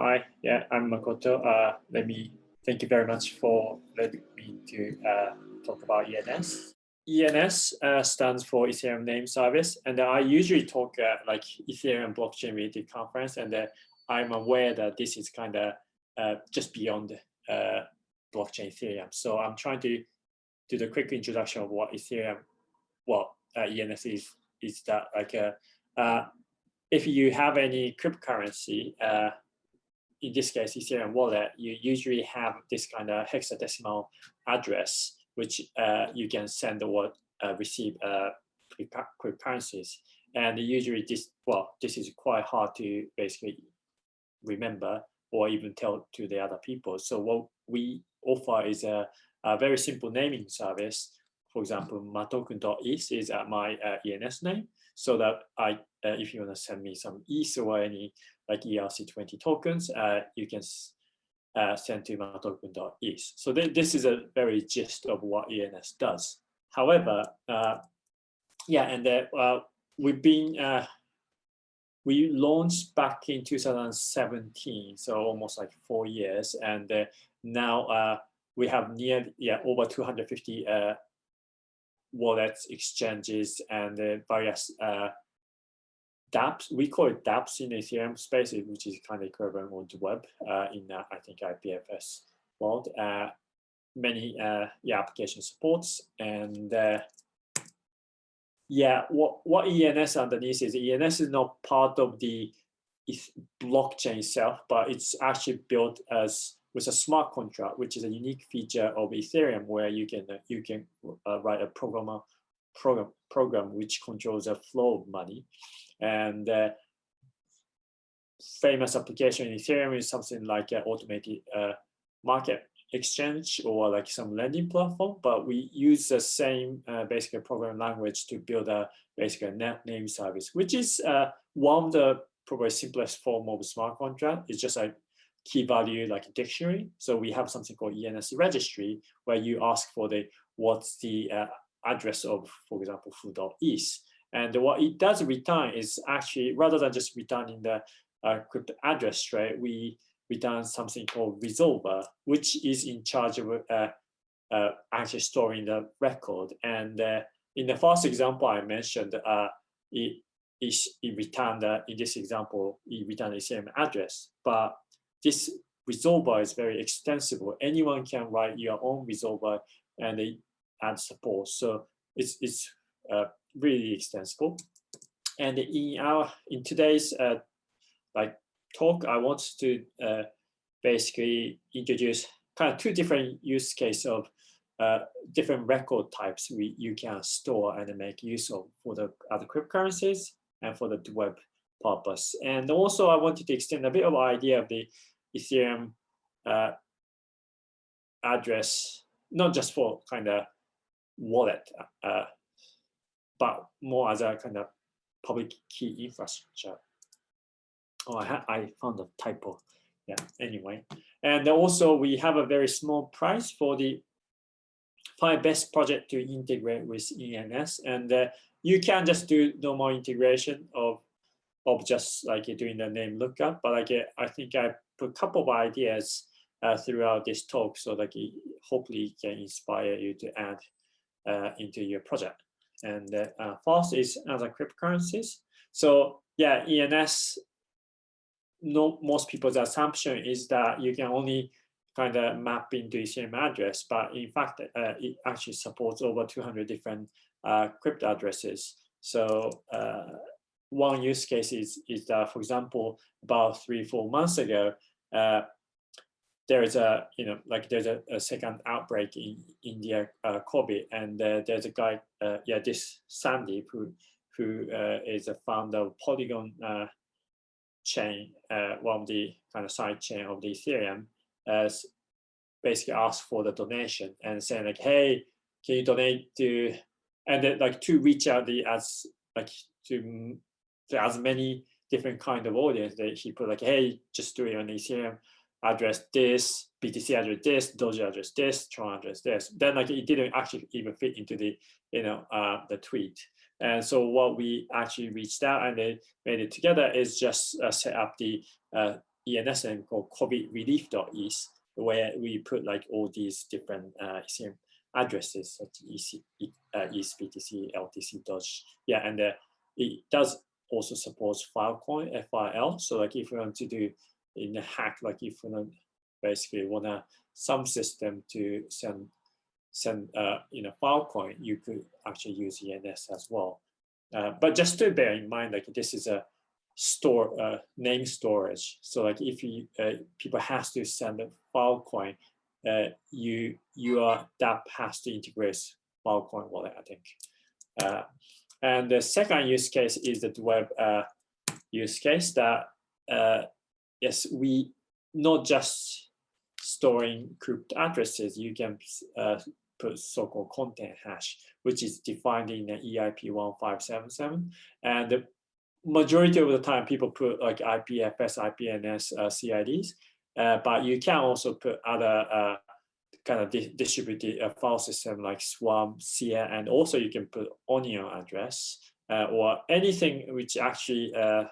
hi. Yeah, I'm Makoto. Uh, let me thank you very much for letting me to uh, talk about ENS. ENS uh, stands for Ethereum Name Service, and I usually talk uh, like Ethereum blockchain related conference, and uh, I'm aware that this is kind of uh, just beyond uh, blockchain Ethereum. So I'm trying to do the quick introduction of what Ethereum, well, uh, ENS is. Is that like a, if you have any cryptocurrency, in this case Ethereum wallet, you usually have this kind of hexadecimal address which uh, you can send or uh, receive uh, cryptocurrencies. And usually this, well, this is quite hard to basically remember or even tell to the other people. So what we offer is a, a very simple naming service. For example, matoken.eth is uh, my uh, ENS name. So that I, uh, if you want to send me some ETH or any like ERC20 tokens, uh, you can uh, sent to matoken.eth. So th this is a very gist of what ENS does. However, uh, yeah, and we've been, we launched back in 2017, so almost like four years. And uh, now uh, we have near, yeah, over 250 uh, wallets, exchanges, and various dApps, we call it dApps in Ethereum space, which is kind of equivalent on the web uh, in, uh, I think, IPFS world. Uh, many uh, yeah, application supports. And uh, yeah, what, what ENS underneath is ENS is not part of the blockchain itself, but it's actually built as with a smart contract, which is a unique feature of Ethereum, where you can uh, you can write a programmer program program which controls the flow of money. And uh, famous application in Ethereum is something like an automated uh, market exchange or like some lending platform, but we use the same uh, basic programming language to build a basic net name service, which is uh, one of the probably simplest form of smart contract. It's just a key value like a dictionary. So we have something called ENS registry where you ask for the what's the uh, address of, for example, foo.eth. And what it does return is actually, rather than just returning the uh, crypto address straight, we return something called resolver, which is in charge of uh, uh, actually storing the record. And uh, in the first example I mentioned, uh, it, it, it returned, uh, in this example, it returned the same address. But this resolver is very extensible. Anyone can write your own resolver and they add support. So it's, it's uh, really extensible. And in our in today's uh, like talk, I want to uh, basically introduce kind of two different use case of uh, different record types we you can store and make use of for the other cryptocurrencies and for the web purpose. And also I wanted to extend a bit of idea of the Ethereum uh, address, not just for kind of wallet uh, but more as a kind of public key infrastructure. Oh, I, I found a typo. Yeah, anyway. And also we have a very small price for the five best project to integrate with ENS. And uh, you can just do normal integration of, of just like doing the name lookup. But like I think I put a couple of ideas uh, throughout this talk so it hopefully can inspire you to add uh, into your project and uh, false is other cryptocurrencies. So yeah, ENS, no, most people's assumption is that you can only kind of map into Ethereum address, but in fact, uh, it actually supports over 200 different uh, crypto addresses. So uh, one use case is, is that, for example, about three, four months ago, uh, there's a you know like there's a, a second outbreak in India uh, COVID and uh, there's a guy uh, yeah this Sandeep who who uh, is a founder of Polygon uh, chain uh, one of the kind of side chain of the Ethereum as basically asked for the donation and saying like hey can you donate to and then like to reach out the as like to, to as many different kind of audience that he put like hey just do it on Ethereum address this, BTC address this, Doge address this, Tron address this. Then like it didn't actually even fit into the, you know, uh, the tweet. And so what we actually reached out and they made it together is just uh, set up the uh, ENS name called COVID relief.is, where we put like all these different uh, ECM addresses such EC, uh, LTC, Doge. Yeah, and uh, it does also supports Filecoin, FIL. So like if you want to do in a hack, like if you basically want to some system to send send uh, you know Filecoin, you could actually use ENS as well. Uh, but just to bear in mind, like this is a store uh, name storage. So like if you uh, people has to send a Filecoin, uh, you you are that has to integrate Filecoin wallet, I think. Uh, and the second use case is the web uh, use case that uh, yes, we not just storing crypto addresses, you can uh, put so-called content hash, which is defined in the EIP 1577. And the majority of the time, people put like IPFS, IPNS uh, CIDs, uh, but you can also put other uh, kind of di distributed uh, file system like Swarm, SIA, and also you can put Onion address uh, or anything which actually uh,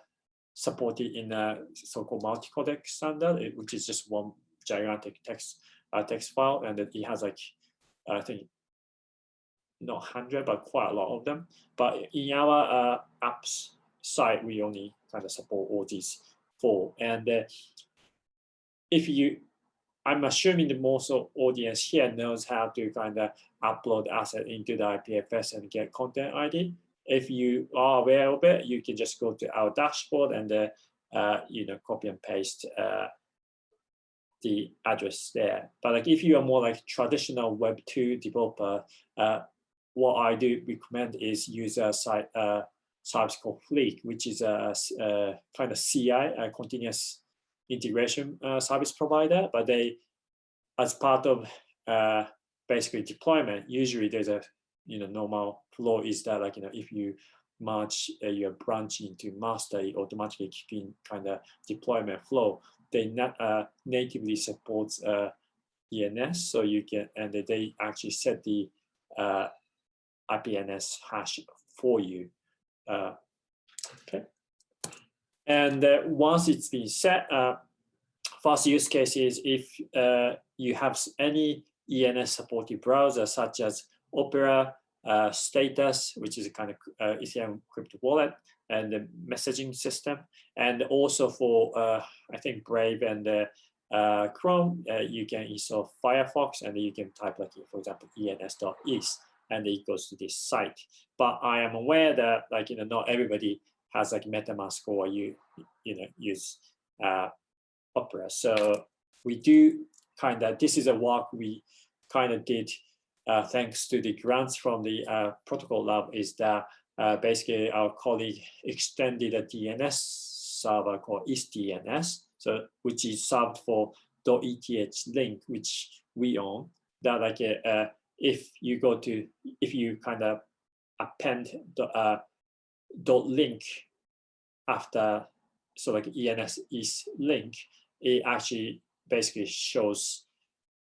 supported in a so-called multi-codec standard, which is just one gigantic text uh, text file, and it has like I think not hundred, but quite a lot of them. But in our uh, apps side, we only kind of support all these four. And uh, if you, I'm assuming the most audience here knows how to kind of upload asset into the IPFS and get content ID. If you are aware of it, you can just go to our dashboard and uh, uh, you know copy and paste uh, the address there. But like if you are more like traditional Web two developer, uh, what I do recommend is use a site uh, service called Fleek, which is a, a kind of CI, a continuous integration uh, service provider. But they, as part of basically deployment, usually there's a you know normal flow is that like you know if you merge uh, your branch into master, it automatically in kind of deployment flow they not, uh, natively supports uh, ENS, so you can and they actually set the uh, IPNS hash for you. Uh, okay, and uh, once it's been set, uh, first use case is if uh, you have any ENS supported browser such as Opera, uh, Status, which is a kind of uh, Ethereum crypto wallet, and the messaging system. And also for, uh, I think, Brave and uh, Chrome, uh, you can install Firefox and you can type like, for example, ens.is and it goes to this site. But I am aware that like, you know, not everybody has like MetaMask or you, you know, use uh, Opera. So we do kind of, this is a work we kind of did uh, thanks to the grants from the uh, protocol lab is that uh, basically our colleague extended a DNS server called EthDNS, so which is served for .eth link, which we own. That like uh, if you go to if you kind of append the uh, link after so like ENS is link, it actually basically shows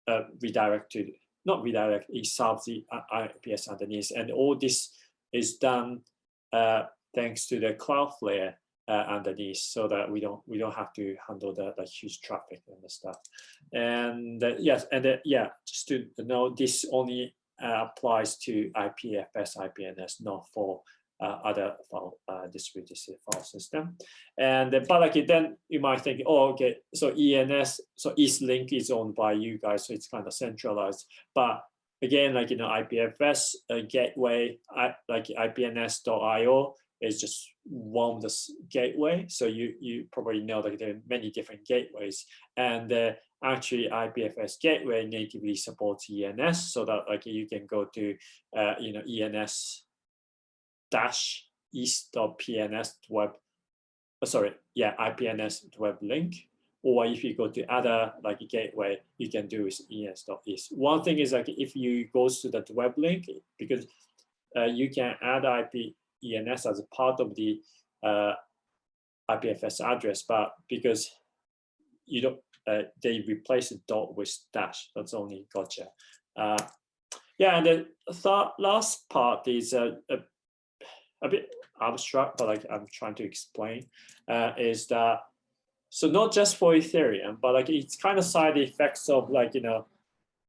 uh, redirected, not redirect, it solves the IPS underneath, and all this is done uh, thanks to the Cloudflare uh, underneath so that we don't we don't have to handle the, the huge traffic and the stuff. And uh, yes, and uh, yeah, just to know this only uh, applies to IPFS, IPNS, not for other file uh, distributed file system. And but like then you might think, oh, okay, so ENS, so EastLink is owned by you guys, so it's kind of centralized. But again, like, you know, IPFS uh, gateway, I, like IPNS.io is just one of the gateway. So you, you probably know that there are many different gateways and uh, actually IPFS gateway natively supports ENS so that like you can go to, uh, you know, ENS dash east.pns web, oh, sorry, yeah, IPNS web link or if you go to other like gateway, you can do is ens.is. One thing is like if you go to that web link, because uh, you can add IP ENS as a part of the uh, IPFS address, but because you don't, uh, they replace the dot with dash. That's only gotcha. Uh, yeah, and the third, last part is a, bit abstract, but like I'm trying to explain, uh, is that so not just for Ethereum, but like it's kind of side effects of like, you know,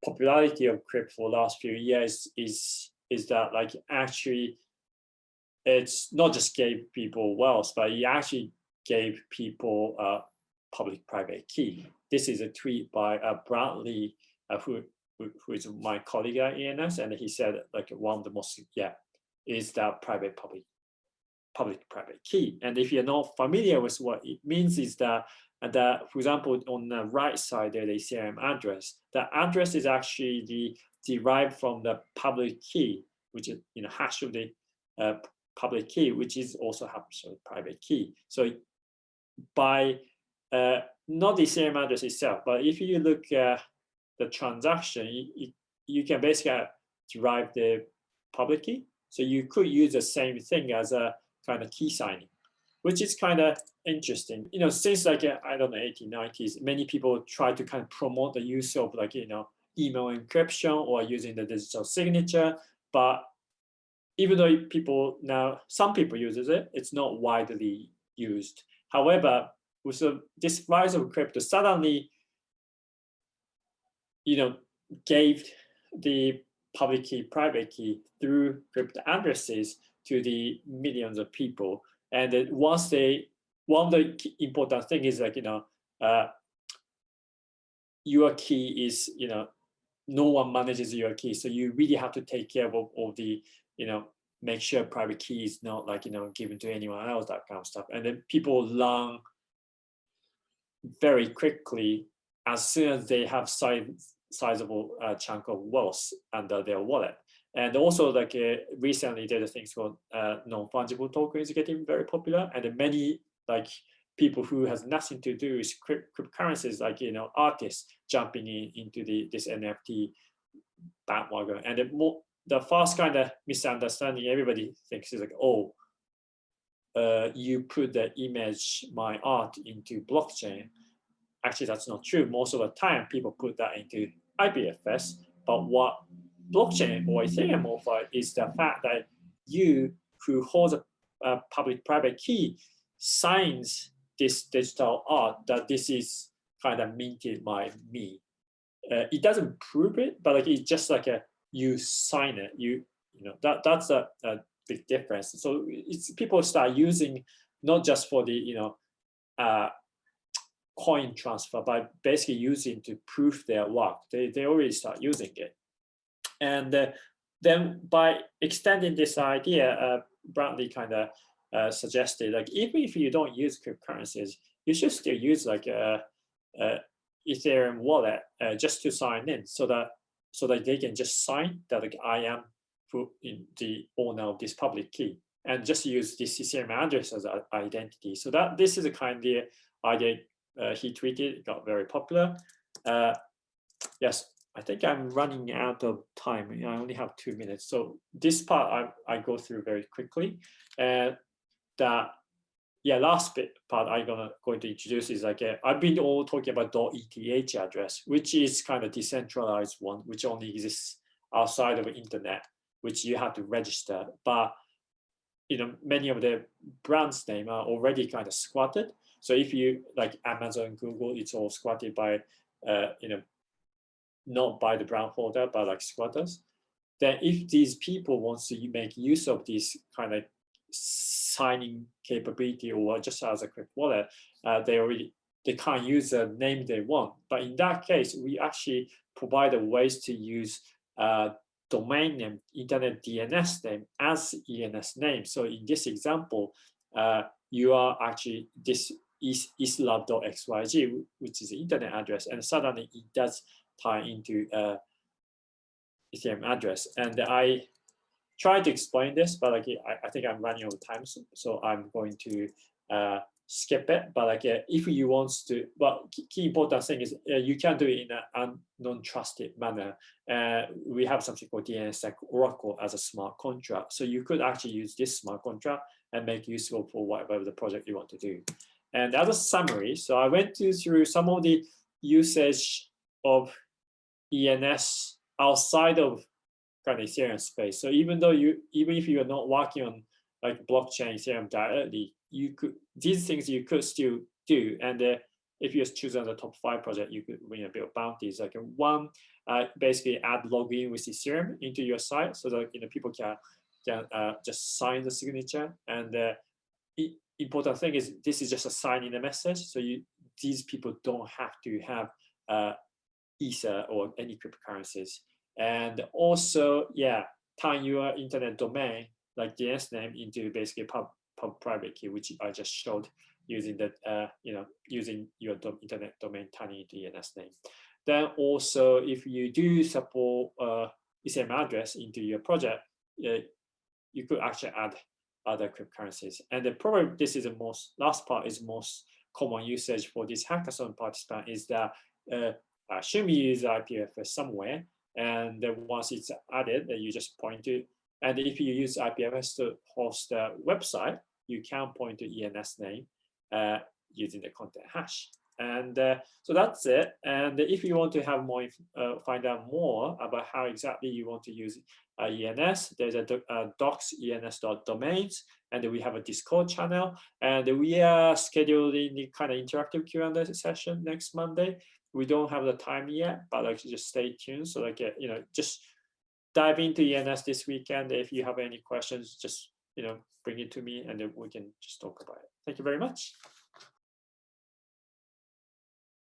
popularity of crypto for last few years is, is that like actually it's not just gave people wealth, but it actually gave people a public-private key. This is a tweet by uh, Bradley, uh, who, who, who is my colleague at ENS, and he said like one of the most, yeah, is that private-public public-private key. And if you're not familiar with what it means is that, that, for example, on the right side there, the Ethereum address, the address is actually the derived from the public key, which is you know hash of the uh, public key, which is also hash of the private key. So by uh, not the Ethereum address itself, but if you look at the transaction, you, you can basically derive the public key. So you could use the same thing as a kind of key signing, which is kind of interesting. You know, since like, uh, I don't know, 1890s, many people try to kind of promote the use of like, you know, email encryption or using the digital signature. But even though people now, some people uses it, it's not widely used. However, with the, this rise of crypto, suddenly, you know, gave the public key, private key through crypto addresses to the millions of people. And once they, one of the important thing is like, you know, uh, your key is, you know, no one manages your key. So you really have to take care of all the, you know, make sure private key is not like, you know, given to anyone else, that kind of stuff. And then people learn very quickly as soon as they have size, sizable uh, chunk of wealth under their wallet. And also like uh, recently there's things called uh, non-fungible tokens getting very popular and many like people who has nothing to do with cryptocurrencies like you know artists jumping in into the this NFT bandwagon. And the more the first kind of misunderstanding everybody thinks is like oh uh, you put the image my art into blockchain. Actually that's not true. Most of the time people put that into IPFS but what blockchain or Ethereum offer is the fact that you who holds a, a public-private key signs this digital art that this is kind of minted by me. Uh, it doesn't prove it, but like it's just like a you sign it. You you know that that's a, a big difference. So it's people start using not just for the you know uh, coin transfer, by basically using to prove their work. They they already start using it. And uh, then by extending this idea, uh, Bradley kind of uh, suggested like even if you don't use cryptocurrencies, you should still use like a, a Ethereum wallet uh, just to sign in, so that so that they can just sign that like I am the owner of this public key, and just use this Ethereum address as an identity. So that this is a kind of idea uh, Uh, he tweeted, it got very popular. Uh, yes, I think I'm running out of time. I only have two minutes. So this part I, I go through very quickly. And that, yeah, last bit part I'm gonna going to introduce is like, uh, I've been all talking about .eth address, which is kind of decentralized one, which only exists outside of the internet, which you have to register. But, you know, many of the brands name are already kind of squatted. So if you like Amazon, Google, it's all squatted by, uh, you know, not by the brown holder, but like squatters, then if these people want to make use of this kind of signing capability or just as a quick wallet, uh, they already they can't use the name they want. But in that case, we actually provide a ways to use uh, domain name, internet DNS name as ENS name. So in this example, uh, you are actually this is islab.xyz, which is the internet address, and suddenly it does tie into a Ethereum address. And I tried to explain this, but like I, I think I'm running out of time, so, so I'm going to uh, skip it. But like uh, if you want to, but key important thing is uh, you can do it in a non-trusted manner. Uh, we have something called DNSSEC Oracle as a smart contract. So you could actually use this smart contract and make useful for whatever the project you want to do. And as a summary, so I went through some of the usage of ENS outside of kind of Ethereum space. So even though you, even if you are not working on like blockchain Ethereum directly, you could these things you could still do. And uh, if you choose on the top five project, you could win a bit of bounties. Like one, uh, basically add login with Ethereum into your site so that you know people can can uh, just sign the signature. And uh, important thing is this is just a sign a message. So you these people don't have to have uh, Ether or any cryptocurrencies. And also, yeah, turn your internet domain like DNS name into basically pub, pub private key, which I just showed using that, uh, you know, using your internet domain into DNS name. Then also, if you do support uh, Ethereum address into your project, uh, you could actually add other cryptocurrencies. And the probably this is the most last part is most common usage for this hackathon participant is that uh, assume you use IPFS somewhere, and then once it's added, then you just point to. And if you use IPFS to host a website, you can point to ENS name uh, using the content hash. And uh, so that's it. And if you want to have more, uh, find out more about how exactly you want to use uh, ENS, there's a, a docs ens.domains, and we have a Discord channel, and we are scheduling the kind of interactive Q&A session next Monday. We don't have the time yet, but like just stay tuned. So like, uh, you know, just dive into ENS this weekend. If you have any questions, just, you know, bring it to me and then we can just talk about it. Thank you very much.